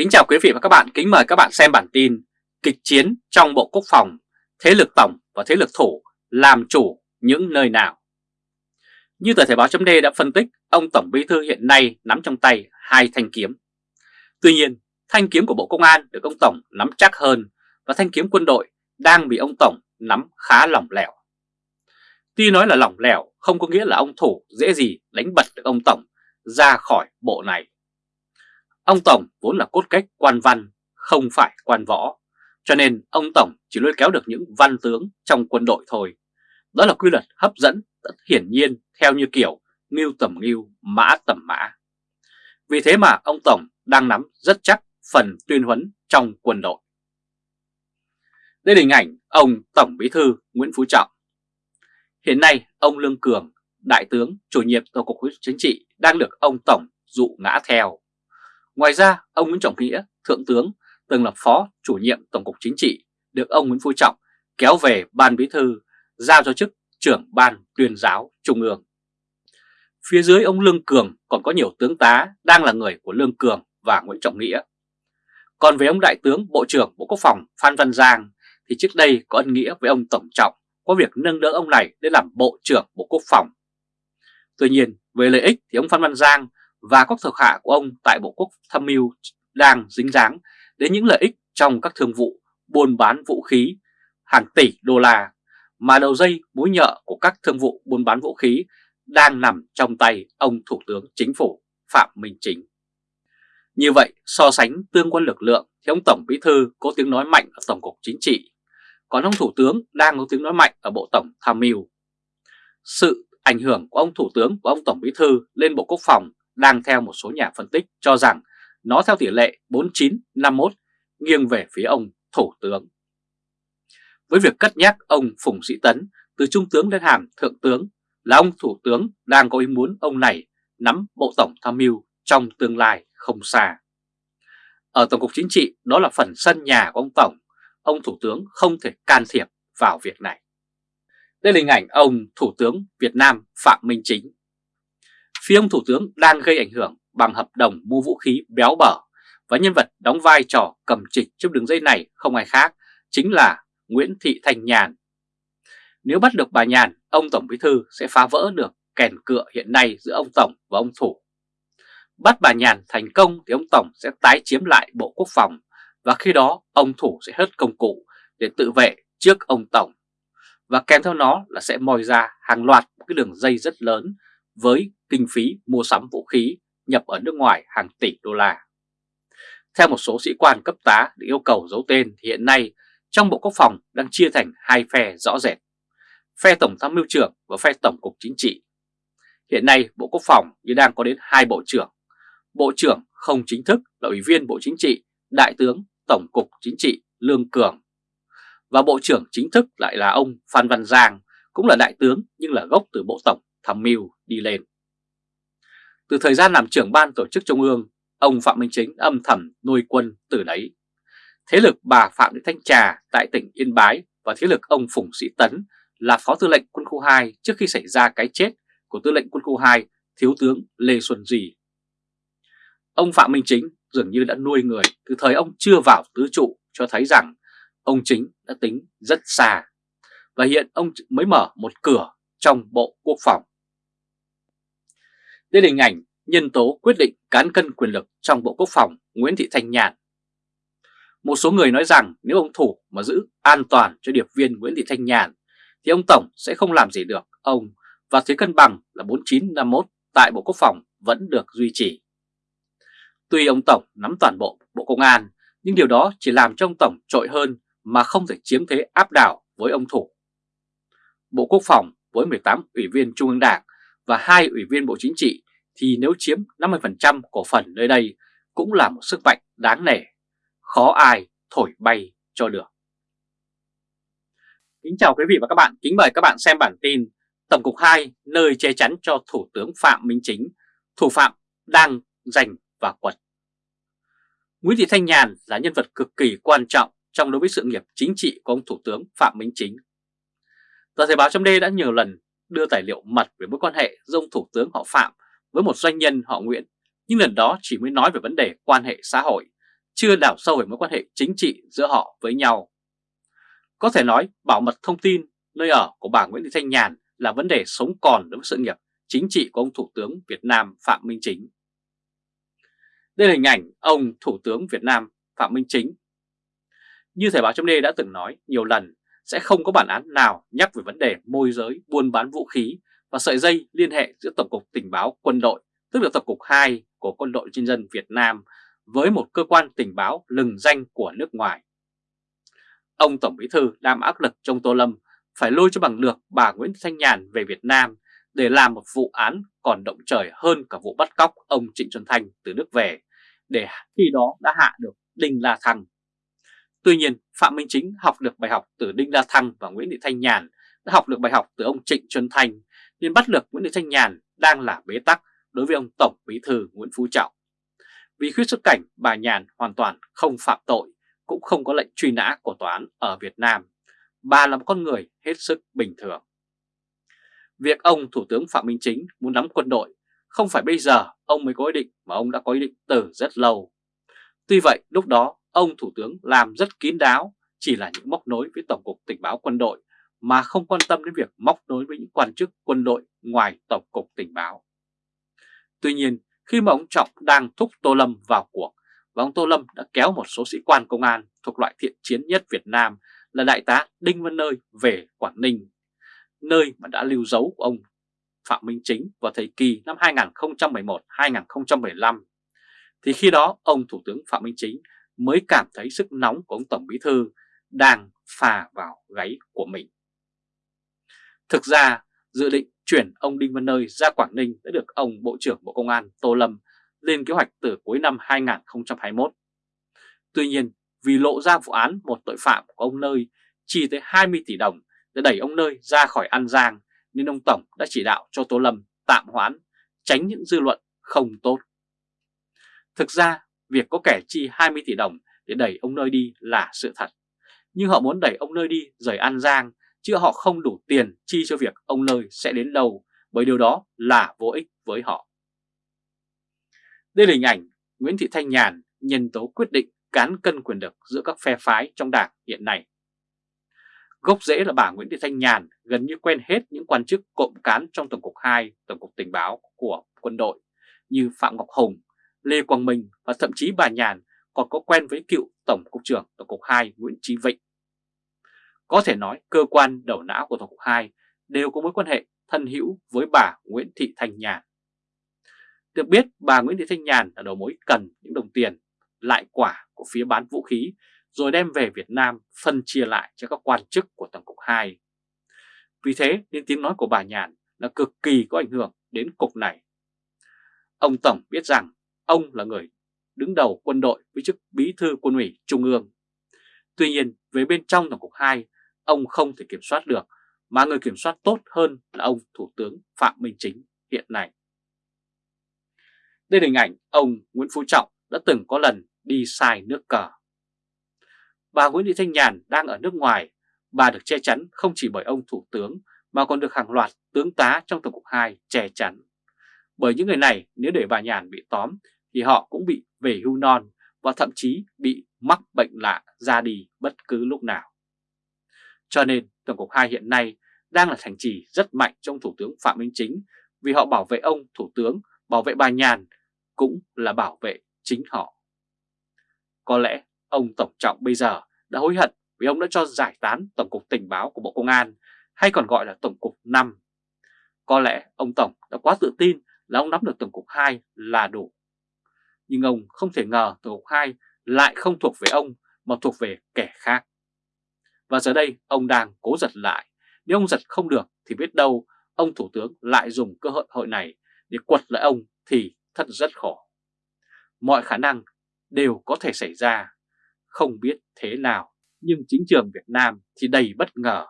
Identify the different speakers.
Speaker 1: Kính chào quý vị và các bạn, kính mời các bạn xem bản tin Kịch chiến trong Bộ Quốc phòng, thế lực tổng và thế lực thủ làm chủ những nơi nào? Như tờ Thể báo chấm đã phân tích, ông Tổng Bí Thư hiện nay nắm trong tay hai thanh kiếm. Tuy nhiên, thanh kiếm của Bộ Công an được ông Tổng nắm chắc hơn và thanh kiếm quân đội đang bị ông Tổng nắm khá lỏng lẻo. Tuy nói là lỏng lẻo không có nghĩa là ông Thủ dễ gì đánh bật được ông Tổng ra khỏi bộ này. Ông Tổng vốn là cốt cách quan văn, không phải quan võ, cho nên ông Tổng chỉ lôi kéo được những văn tướng trong quân đội thôi. Đó là quy luật hấp dẫn rất hiển nhiên theo như kiểu ngưu tầm ngưu, mã tầm mã. Vì thế mà ông Tổng đang nắm rất chắc phần tuyên huấn trong quân đội. Đây là hình ảnh ông Tổng Bí Thư Nguyễn Phú Trọng. Hiện nay ông Lương Cường, Đại tướng chủ nhiệm Tổ cục Chính trị đang được ông Tổng dụ ngã theo. Ngoài ra, ông Nguyễn Trọng Nghĩa, Thượng tướng, từng là Phó chủ nhiệm Tổng cục Chính trị, được ông Nguyễn Phú Trọng kéo về Ban Bí Thư, giao cho chức trưởng Ban tuyên giáo Trung ương. Phía dưới ông Lương Cường còn có nhiều tướng tá đang là người của Lương Cường và Nguyễn Trọng Nghĩa. Còn với ông Đại tướng Bộ trưởng Bộ Quốc phòng Phan Văn Giang thì trước đây có ân nghĩa với ông Tổng Trọng có việc nâng đỡ ông này để làm Bộ trưởng Bộ Quốc phòng. Tuy nhiên, về lợi ích thì ông Phan Văn Giang và các thuộc hạ của ông tại Bộ Quốc tham mưu đang dính dáng đến những lợi ích trong các thương vụ buôn bán vũ khí hàng tỷ đô la mà đầu dây mối nhợ của các thương vụ buôn bán vũ khí đang nằm trong tay ông Thủ tướng Chính phủ Phạm Minh Chính. Như vậy, so sánh tương quan lực lượng thì ông Tổng Bí Thư có tiếng nói mạnh ở Tổng cục Chính trị, còn ông Thủ tướng đang có tiếng nói mạnh ở Bộ Tổng Tham mưu. Sự ảnh hưởng của ông Thủ tướng và ông Tổng Bí Thư lên Bộ Quốc phòng đang theo một số nhà phân tích cho rằng nó theo tỷ lệ 49-51 nghiêng về phía ông Thủ tướng. Với việc cất nhắc ông Phùng Sĩ Tấn từ Trung tướng lên hàm Thượng tướng là ông Thủ tướng đang có ý muốn ông này nắm Bộ Tổng Tham mưu trong tương lai không xa. Ở Tổng cục Chính trị đó là phần sân nhà của ông Tổng, ông Thủ tướng không thể can thiệp vào việc này. Đây là hình ảnh ông Thủ tướng Việt Nam Phạm Minh Chính Phía ông Thủ tướng đang gây ảnh hưởng bằng hợp đồng mua vũ khí béo bở và nhân vật đóng vai trò cầm trịch trong đường dây này không ai khác, chính là Nguyễn Thị Thanh Nhàn. Nếu bắt được bà Nhàn, ông Tổng Bí Thư sẽ phá vỡ được kèn cựa hiện nay giữa ông Tổng và ông Thủ. Bắt bà Nhàn thành công thì ông Tổng sẽ tái chiếm lại Bộ Quốc phòng và khi đó ông Thủ sẽ hết công cụ để tự vệ trước ông Tổng. Và kèm theo nó là sẽ mòi ra hàng loạt cái đường dây rất lớn với kinh phí mua sắm vũ khí nhập ở nước ngoài hàng tỷ đô la. Theo một số sĩ quan cấp tá được yêu cầu giấu tên thì hiện nay trong Bộ Quốc phòng đang chia thành hai phe rõ rệt, phe Tổng tham mưu trưởng và phe Tổng cục Chính trị. Hiện nay Bộ Quốc phòng như đang có đến hai bộ trưởng. Bộ trưởng không chính thức là Ủy viên Bộ Chính trị, Đại tướng Tổng cục Chính trị Lương Cường. Và Bộ trưởng chính thức lại là ông Phan Văn Giang, cũng là đại tướng nhưng là gốc từ Bộ Tổng tham mưu đi lên. Từ thời gian làm trưởng ban tổ chức Trung ương, ông Phạm Minh Chính âm thầm nuôi quân từ đấy. Thế lực bà Phạm Thị Thanh Trà tại tỉnh Yên Bái và thế lực ông Phùng Sĩ Tấn là phó tư lệnh quân khu 2 trước khi xảy ra cái chết của tư lệnh quân khu 2 Thiếu tướng Lê Xuân dì. Ông Phạm Minh Chính dường như đã nuôi người từ thời ông chưa vào tứ trụ cho thấy rằng ông Chính đã tính rất xa. Và hiện ông mới mở một cửa trong Bộ Quốc phòng. Đây là hình ảnh nhân tố quyết định cán cân quyền lực trong Bộ Quốc phòng Nguyễn Thị Thanh Nhàn. Một số người nói rằng nếu ông Thủ mà giữ an toàn cho điệp viên Nguyễn Thị Thanh Nhàn, thì ông Tổng sẽ không làm gì được ông và thế cân bằng là 4951 tại Bộ Quốc phòng vẫn được duy trì. Tuy ông Tổng nắm toàn bộ Bộ Công an, nhưng điều đó chỉ làm cho ông Tổng trội hơn mà không thể chiếm thế áp đảo với ông Thủ. Bộ Quốc phòng với 18 ủy viên Trung ương Đảng và hai ủy viên Bộ Chính trị thì nếu chiếm 50% cổ phần nơi đây cũng là một sức mạnh đáng nể, khó ai thổi bay cho được. Kính chào quý vị và các bạn, kính mời các bạn xem bản tin Tổng cục 2 nơi che chắn cho Thủ tướng Phạm Minh Chính, thủ phạm đang giành và quật. Nguyễn Thị Thanh Nhàn là nhân vật cực kỳ quan trọng trong đối với sự nghiệp chính trị của ông Thủ tướng Phạm Minh Chính. Tờ Thời báo trong đây đã nhiều lần đưa tài liệu mật về mối quan hệ giữa ông Thủ tướng họ Phạm với một doanh nhân họ Nguyễn, nhưng lần đó chỉ mới nói về vấn đề quan hệ xã hội, chưa đào sâu về mối quan hệ chính trị giữa họ với nhau. Có thể nói bảo mật thông tin nơi ở của bà Nguyễn Thị Thanh Nhàn là vấn đề sống còn đối với sự nghiệp chính trị của ông Thủ tướng Việt Nam Phạm Minh Chính. Đây là hình ảnh ông Thủ tướng Việt Nam Phạm Minh Chính. Như Thời báo chấm đã từng nói nhiều lần, sẽ không có bản án nào nhắc về vấn đề môi giới buôn bán vũ khí và sợi dây liên hệ giữa Tổng cục Tình báo Quân đội, tức là Tổng cục 2 của Quân đội Nhân dân Việt Nam với một cơ quan tình báo lừng danh của nước ngoài. Ông Tổng Bí Thư đang áp lực trong Tô Lâm phải lôi cho bằng lược bà Nguyễn Thanh Nhàn về Việt Nam để làm một vụ án còn động trời hơn cả vụ bắt cóc ông Trịnh Xuân Thanh từ nước về, để khi đó đã hạ được Đinh La Thăng. Tuy nhiên, Phạm Minh Chính học được bài học từ Đinh La Thăng và Nguyễn Thị Thanh Nhàn, đã học được bài học từ ông Trịnh Xuân Thanh, nên bắt được Nguyễn Thị Thanh Nhàn đang là bế tắc đối với ông Tổng Bí Thư Nguyễn Phú Trọng. Vì khuyết xuất cảnh, bà Nhàn hoàn toàn không phạm tội, cũng không có lệnh truy nã của tòa án ở Việt Nam. Bà là một con người hết sức bình thường. Việc ông Thủ tướng Phạm Minh Chính muốn nắm quân đội không phải bây giờ ông mới có ý định mà ông đã có ý định từ rất lâu. Tuy vậy lúc đó ông Thủ tướng làm rất kín đáo chỉ là những móc nối với Tổng cục Tình báo Quân đội mà không quan tâm đến việc móc nối với những quan chức quân đội ngoài Tổng cục Tình báo. Tuy nhiên khi mà ông Trọng đang thúc Tô Lâm vào cuộc và ông Tô Lâm đã kéo một số sĩ quan công an thuộc loại thiện chiến nhất Việt Nam là Đại tá Đinh Văn Nơi về Quảng Ninh, nơi mà đã lưu dấu của ông Phạm Minh Chính vào thời kỳ năm 2011-2015, thì khi đó ông Thủ tướng Phạm Minh Chính mới cảm thấy sức nóng của ông Tổng Bí Thư đang phà vào gáy của mình. Thực ra, dự định chuyển ông Đinh Văn Nơi ra Quảng Ninh đã được ông Bộ trưởng Bộ Công an Tô Lâm lên kế hoạch từ cuối năm 2021. Tuy nhiên, vì lộ ra vụ án một tội phạm của ông Nơi chi tới 20 tỷ đồng để đẩy ông Nơi ra khỏi An Giang, nên ông Tổng đã chỉ đạo cho Tô Lâm tạm hoãn, tránh những dư luận không tốt. Thực ra, việc có kẻ chi 20 tỷ đồng để đẩy ông Nơi đi là sự thật. Nhưng họ muốn đẩy ông Nơi đi rời An Giang, chứ họ không đủ tiền chi cho việc ông Nơi sẽ đến đâu, bởi điều đó là vô ích với họ. Đây là hình ảnh Nguyễn Thị Thanh Nhàn nhân tố quyết định cán cân quyền lực giữa các phe phái trong đảng hiện nay. Gốc rễ là bà Nguyễn Thị Thanh Nhàn gần như quen hết những quan chức cộng cán trong Tổng cục 2, Tổng cục Tình báo của quân đội như Phạm Ngọc Hùng, Lê Quang Minh và thậm chí bà Nhàn còn có quen với cựu Tổng cục trưởng Tổng cục 2 Nguyễn Chí Vịnh. Có thể nói cơ quan đầu não của Tổng cục 2 đều có mối quan hệ thân hữu với bà Nguyễn Thị Thanh Nhàn. Được biết, bà Nguyễn Thị Thanh Nhàn là đầu mối cần những đồng tiền, lại quả của phía bán vũ khí, rồi đem về Việt Nam phân chia lại cho các quan chức của Tổng cục 2. Vì thế, nên tiếng nói của bà Nhàn là cực kỳ có ảnh hưởng đến cục này. Ông Tổng biết rằng ông là người đứng đầu quân đội với chức bí thư quân ủy Trung ương. Tuy nhiên về bên trong Tổng cục 2, ông không thể kiểm soát được, mà người kiểm soát tốt hơn là ông Thủ tướng Phạm Minh Chính hiện nay. Đây là hình ảnh ông Nguyễn Phú Trọng đã từng có lần đi sai nước cờ. Bà Nguyễn Thị Thanh Nhàn đang ở nước ngoài, bà được che chắn không chỉ bởi ông Thủ tướng mà còn được hàng loạt tướng tá trong Tổng cục 2 che chắn. Bởi những người này nếu để bà Nhàn bị tóm thì họ cũng bị về hưu non và thậm chí bị mắc bệnh lạ ra đi bất cứ lúc nào. Cho nên Tổng cục 2 hiện nay đang là thành trì rất mạnh trong Thủ tướng Phạm Minh Chính vì họ bảo vệ ông Thủ tướng, bảo vệ bà Nhàn cũng là bảo vệ chính họ. Có lẽ ông Tổng Trọng bây giờ đã hối hận vì ông đã cho giải tán Tổng cục Tình báo của Bộ Công an hay còn gọi là Tổng cục 5. Có lẽ ông Tổng đã quá tự tin là ông nắm được Tổng cục 2 là đủ. Nhưng ông không thể ngờ tổ hợp 2 lại không thuộc về ông mà thuộc về kẻ khác. Và giờ đây ông đang cố giật lại. Nếu ông giật không được thì biết đâu ông Thủ tướng lại dùng cơ hội hội này để quật lại ông thì thật rất khổ. Mọi khả năng đều có thể xảy ra, không biết thế nào, nhưng chính trường Việt Nam thì đầy bất ngờ